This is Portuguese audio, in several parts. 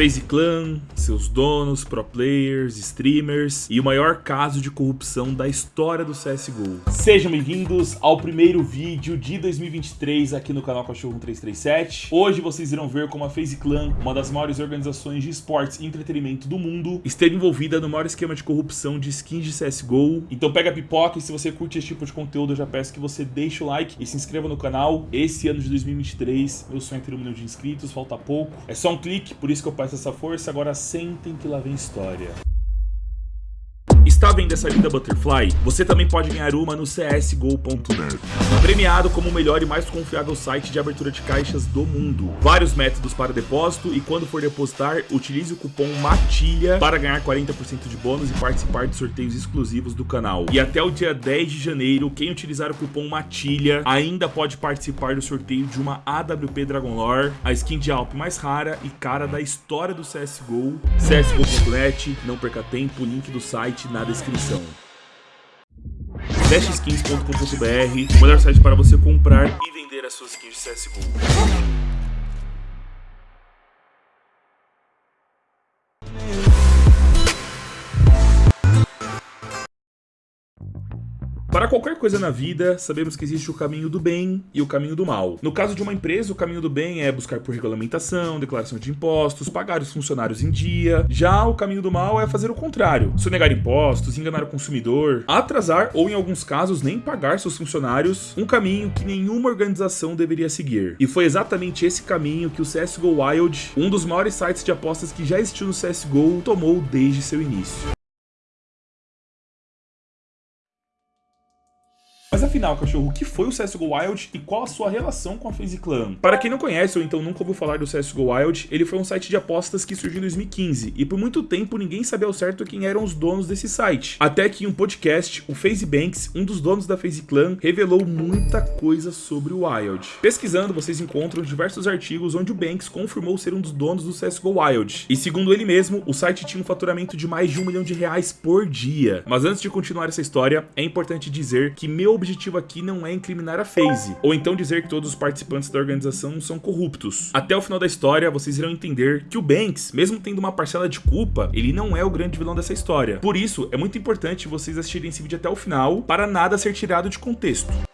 FaZe Clan, seus donos, pro players, streamers e o maior caso de corrupção da história do CSGO. Sejam bem-vindos ao primeiro vídeo de 2023 aqui no canal Cachorro 1337. Hoje vocês irão ver como a FaZe Clan, uma das maiores organizações de esportes e entretenimento do mundo, esteve envolvida no maior esquema de corrupção de skins de CSGO. Então pega a pipoca e se você curte esse tipo de conteúdo, eu já peço que você deixe o like e se inscreva no canal. Esse ano de 2023, meu sonho é ter um milhão de inscritos, falta pouco. É só um clique, por isso que eu peço essa força. Agora sentem que lá vem história. Está vendo essa linda Butterfly? Você também pode ganhar uma no csgo.net. Premiado como o melhor e mais confiável site de abertura de caixas do mundo. Vários métodos para depósito e quando for depositar, utilize o cupom MATILHA para ganhar 40% de bônus e participar de sorteios exclusivos do canal. E até o dia 10 de janeiro, quem utilizar o cupom MATILHA ainda pode participar do sorteio de uma AWP Dragon Lore, a skin de Alp mais rara e cara da história do CSGO. csgo.net, não perca tempo, link do site na descrição. Dashskins.com.br, o melhor site para você comprar e vender as suas skins de CSGO. Para qualquer coisa na vida, sabemos que existe o caminho do bem e o caminho do mal. No caso de uma empresa, o caminho do bem é buscar por regulamentação, declaração de impostos, pagar os funcionários em dia. Já o caminho do mal é fazer o contrário, sonegar impostos, enganar o consumidor, atrasar ou, em alguns casos, nem pagar seus funcionários, um caminho que nenhuma organização deveria seguir. E foi exatamente esse caminho que o CSGO Wild, um dos maiores sites de apostas que já existiu no CSGO, tomou desde seu início. Mas afinal, cachorro, o que foi o CSGO Wild e qual a sua relação com a FaZe Clan? Para quem não conhece ou então nunca ouviu falar do CSGO Wild, ele foi um site de apostas que surgiu em 2015 e por muito tempo ninguém sabia ao certo quem eram os donos desse site. Até que em um podcast, o FaZe Banks, um dos donos da FaZe Clan, revelou muita coisa sobre o Wild. Pesquisando, vocês encontram diversos artigos onde o Banks confirmou ser um dos donos do CSGO Wild. E segundo ele mesmo, o site tinha um faturamento de mais de um milhão de reais por dia. Mas antes de continuar essa história, é importante dizer que meu objetivo aqui não é incriminar a FaZe, ou então dizer que todos os participantes da organização são corruptos. Até o final da história, vocês irão entender que o Banks, mesmo tendo uma parcela de culpa, ele não é o grande vilão dessa história. Por isso, é muito importante vocês assistirem esse vídeo até o final, para nada ser tirado de contexto.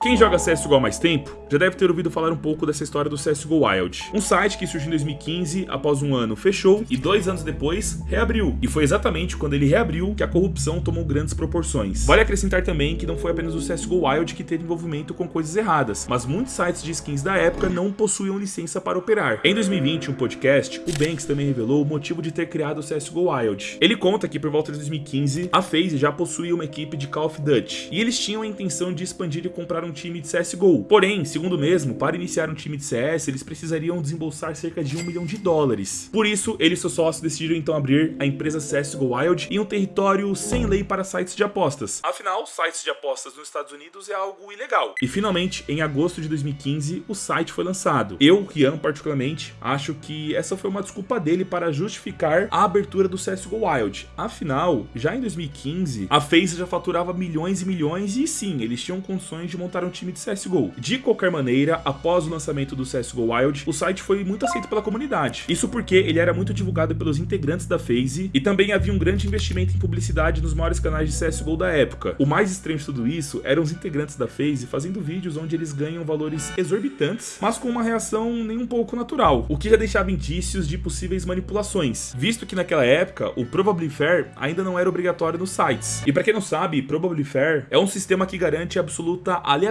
Quem joga CSGO há mais tempo já deve ter ouvido falar um pouco dessa história do CSGO Wild. Um site que surgiu em 2015, após um ano fechou e dois anos depois reabriu. E foi exatamente quando ele reabriu que a corrupção tomou grandes proporções. Vale acrescentar também que não foi apenas o CSGO Wild que teve envolvimento com coisas erradas, mas muitos sites de skins da época não possuíam licença para operar. Em 2020, um podcast, o Banks também revelou o motivo de ter criado o CSGO Wild. Ele conta que por volta de 2015, a FaZe já possuía uma equipe de Call of Duty, e eles tinham a intenção de expandir e comprar um time de CSGO. Porém, segundo mesmo, para iniciar um time de CS, eles precisariam desembolsar cerca de um milhão de dólares. Por isso, ele e seus sócios decidiram então abrir a empresa CSGO Wild em um território sem lei para sites de apostas. Afinal, sites de apostas nos Estados Unidos é algo ilegal. E finalmente, em agosto de 2015, o site foi lançado. Eu, Rian, particularmente, acho que essa foi uma desculpa dele para justificar a abertura do CSGO Wild. Afinal, já em 2015, a FaZe já faturava milhões e milhões e sim, eles tinham condições de montar um time de CSGO. De qualquer maneira, após o lançamento do CSGO Wild, o site foi muito aceito pela comunidade. Isso porque ele era muito divulgado pelos integrantes da FaZe e também havia um grande investimento em publicidade nos maiores canais de CSGO da época. O mais estranho de tudo isso eram os integrantes da FaZe fazendo vídeos onde eles ganham valores exorbitantes, mas com uma reação nem um pouco natural, o que já deixava indícios de possíveis manipulações, visto que naquela época o Probably Fair ainda não era obrigatório nos sites. E para quem não sabe, Probably Fair é um sistema que garante absoluta aleatoriedade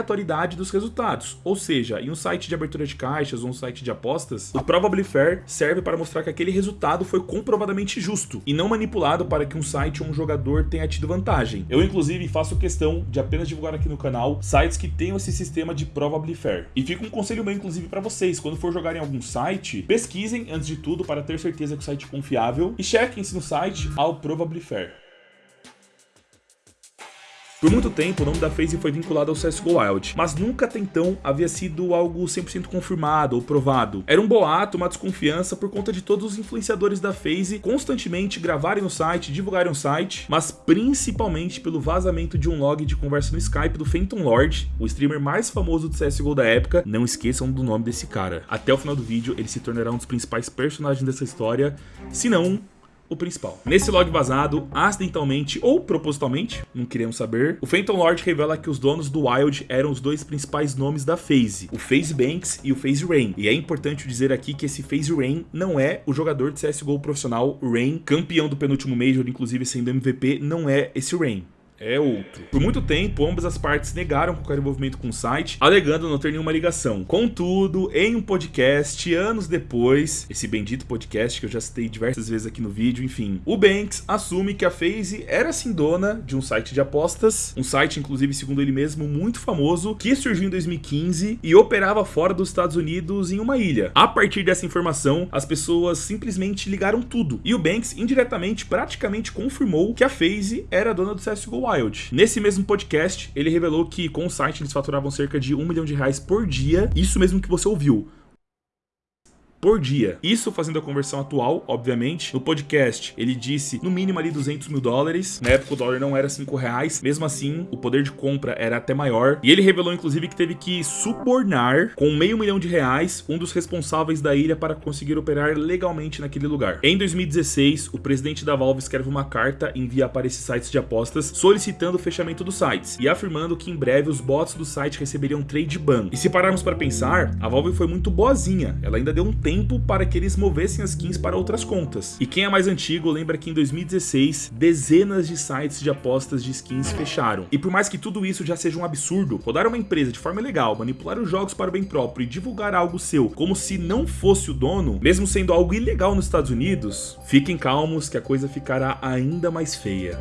dos resultados. Ou seja, em um site de abertura de caixas ou um site de apostas, o Probably Fair serve para mostrar que aquele resultado foi comprovadamente justo e não manipulado para que um site ou um jogador tenha tido vantagem. Eu, inclusive, faço questão de apenas divulgar aqui no canal sites que tenham esse sistema de Probably Fair. E fica um conselho meu, inclusive, para vocês, quando for jogar em algum site, pesquisem antes de tudo para ter certeza que o site é confiável e chequem se no site há o Probably Fair. Por muito tempo, o nome da FaZe foi vinculado ao CSGO Wild, mas nunca até então havia sido algo 100% confirmado ou provado. Era um boato, uma desconfiança por conta de todos os influenciadores da FaZe constantemente gravarem no site, divulgarem o site, mas principalmente pelo vazamento de um log de conversa no Skype do Phantom Lord, o streamer mais famoso do CSGO da época. Não esqueçam do nome desse cara. Até o final do vídeo, ele se tornará um dos principais personagens dessa história, se não o principal. Nesse log vazado, acidentalmente ou propositalmente, não queremos saber, o Phantom Lord revela que os donos do Wild eram os dois principais nomes da FaZe, o FaZe Banks e o FaZe Rain. E é importante dizer aqui que esse FaZe Rain não é o jogador de CSGO profissional Rain, campeão do penúltimo Major, inclusive sendo MVP, não é esse Rain é outro. Por muito tempo, ambas as partes negaram qualquer envolvimento com o site, alegando não ter nenhuma ligação. Contudo, em um podcast, anos depois, esse bendito podcast que eu já citei diversas vezes aqui no vídeo, enfim, o Banks assume que a FaZe era sim dona de um site de apostas, um site, inclusive, segundo ele mesmo, muito famoso, que surgiu em 2015 e operava fora dos Estados Unidos em uma ilha. A partir dessa informação, as pessoas simplesmente ligaram tudo, e o Banks indiretamente praticamente confirmou que a FaZe era dona do CSGO Wild. Nesse mesmo podcast, ele revelou que com o site eles faturavam cerca de um milhão de reais por dia, isso mesmo que você ouviu por dia. Isso fazendo a conversão atual, obviamente. No podcast, ele disse no mínimo ali 200 mil dólares. Na época o dólar não era 5 reais. Mesmo assim, o poder de compra era até maior. E ele revelou, inclusive, que teve que subornar com meio milhão de reais um dos responsáveis da ilha para conseguir operar legalmente naquele lugar. Em 2016, o presidente da Valve escreve uma carta e envia para esses sites de apostas solicitando o fechamento dos sites e afirmando que em breve os bots do site receberiam trade ban. E se pararmos para pensar, a Valve foi muito boazinha. Ela ainda deu um tempo para que eles movessem as skins para outras contas. E quem é mais antigo lembra que em 2016, dezenas de sites de apostas de skins fecharam. E por mais que tudo isso já seja um absurdo, rodar uma empresa de forma legal, manipular os jogos para o bem próprio e divulgar algo seu como se não fosse o dono, mesmo sendo algo ilegal nos Estados Unidos, fiquem calmos que a coisa ficará ainda mais feia.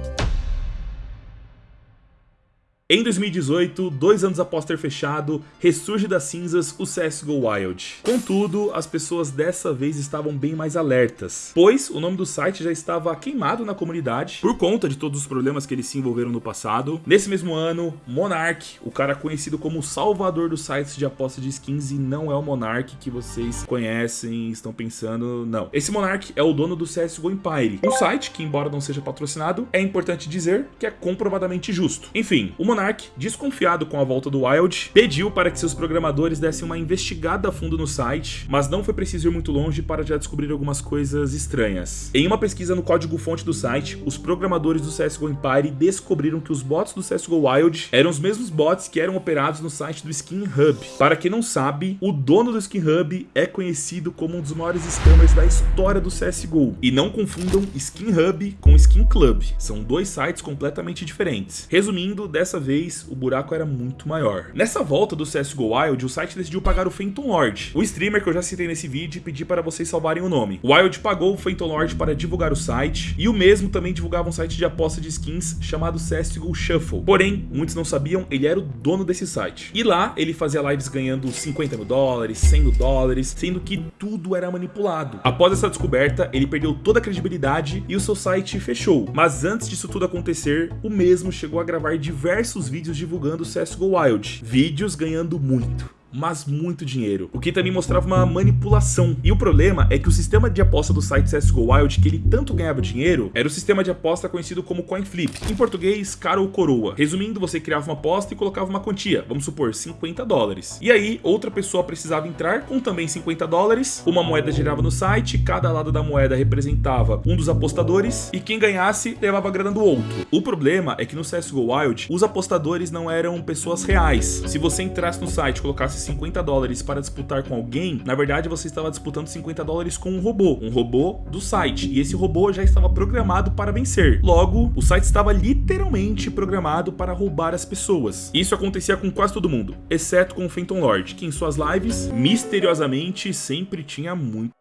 Em 2018, dois anos após ter fechado, ressurge das cinzas o CSGO Wild. Contudo, as pessoas dessa vez estavam bem mais alertas, pois o nome do site já estava queimado na comunidade por conta de todos os problemas que eles se envolveram no passado. Nesse mesmo ano, Monarch, o cara conhecido como salvador dos sites de aposta de skins e não é o Monarch que vocês conhecem estão pensando, não. Esse Monarch é o dono do CSGO Empire, um site que, embora não seja patrocinado, é importante dizer que é comprovadamente justo. Enfim, o Monarch, desconfiado com a volta do Wild, pediu para que seus programadores dessem uma investigada a fundo no site, mas não foi preciso ir muito longe para já descobrir algumas coisas estranhas. Em uma pesquisa no código-fonte do site, os programadores do CSGO Empire descobriram que os bots do CSGO Wild eram os mesmos bots que eram operados no site do Skin Hub. Para quem não sabe, o dono do Skin Hub é conhecido como um dos maiores scammers da história do CSGO. E não confundam Skin Hub com Skin Club, são dois sites completamente diferentes. Resumindo, dessa vez, o buraco era muito maior. Nessa volta do CSGO Wild, o site decidiu pagar o Phantom Lord, o streamer que eu já citei nesse vídeo e pedi para vocês salvarem o nome. O Wild pagou o Phantom Lord para divulgar o site, e o mesmo também divulgava um site de aposta de skins chamado CSGO Shuffle. Porém, muitos não sabiam, ele era o dono desse site. E lá, ele fazia lives ganhando 50 mil dólares, 100 mil dólares, sendo que tudo era manipulado. Após essa descoberta, ele perdeu toda a credibilidade e o seu site fechou. Mas antes disso tudo acontecer, o mesmo chegou a gravar diversos diversos vídeos divulgando o CSGO Wild, vídeos ganhando muito mas muito dinheiro, o que também mostrava uma manipulação. E o problema é que o sistema de aposta do site CSGO Wild, que ele tanto ganhava dinheiro, era o sistema de aposta conhecido como Coin Flip, em português, cara ou coroa. Resumindo, você criava uma aposta e colocava uma quantia, vamos supor, 50 dólares. E aí, outra pessoa precisava entrar com também 50 dólares, uma moeda girava no site, cada lado da moeda representava um dos apostadores, e quem ganhasse levava a grana do outro. O problema é que no CSGO Wild, os apostadores não eram pessoas reais. Se você entrasse no site e colocasse 50 dólares para disputar com alguém, na verdade você estava disputando 50 dólares com um robô, um robô do site, e esse robô já estava programado para vencer. Logo, o site estava literalmente programado para roubar as pessoas. Isso acontecia com quase todo mundo, exceto com o Phantom Lord, que em suas lives, misteriosamente, sempre tinha muito.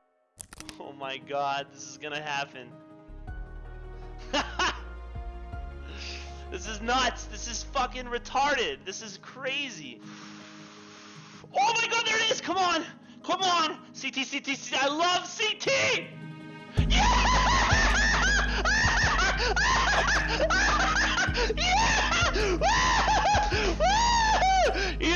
Oh my god, this is gonna happen. this is nuts. This is fucking retarded. This is crazy. Oh my god, there it is! Come on! Come on! CT, CT, CT! I love CT! Yeah! yeah! yeah!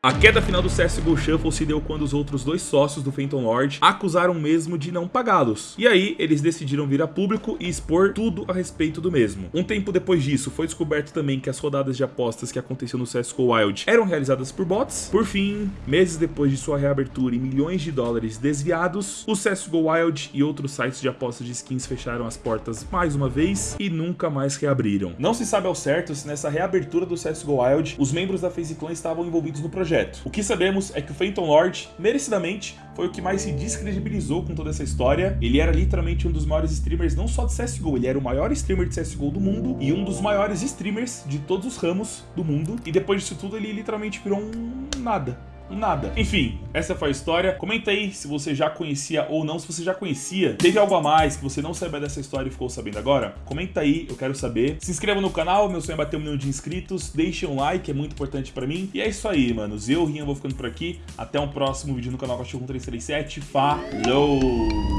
A queda final do CSGO Shuffle se deu quando os outros dois sócios do Phantom Lord acusaram mesmo de não pagá-los. E aí, eles decidiram vir a público e expor tudo a respeito do mesmo. Um tempo depois disso, foi descoberto também que as rodadas de apostas que aconteciam no CSGO Wild eram realizadas por bots. Por fim, meses depois de sua reabertura e milhões de dólares desviados, o CSGO Wild e outros sites de apostas de skins fecharam as portas mais uma vez e nunca mais reabriram. Não se sabe ao certo se nessa reabertura do CSGO Wild, os membros da FaZe Clan estavam envolvidos no projeto projeto. O que sabemos é que o Phantom Lord, merecidamente, foi o que mais se descredibilizou com toda essa história. Ele era literalmente um dos maiores streamers, não só de CSGO, ele era o maior streamer de CSGO do mundo e um dos maiores streamers de todos os ramos do mundo. E depois disso tudo, ele literalmente virou um nada nada. Enfim, essa foi a história. Comenta aí se você já conhecia ou não. Se você já conhecia, teve algo a mais que você não sabia dessa história e ficou sabendo agora? Comenta aí, eu quero saber. Se inscreva no canal, meu sonho é bater um milhão de inscritos. Deixe um like, é muito importante pra mim. E é isso aí, manos. Eu, Rinha, vou ficando por aqui. Até um próximo vídeo no canal Cachorro 337. Falou!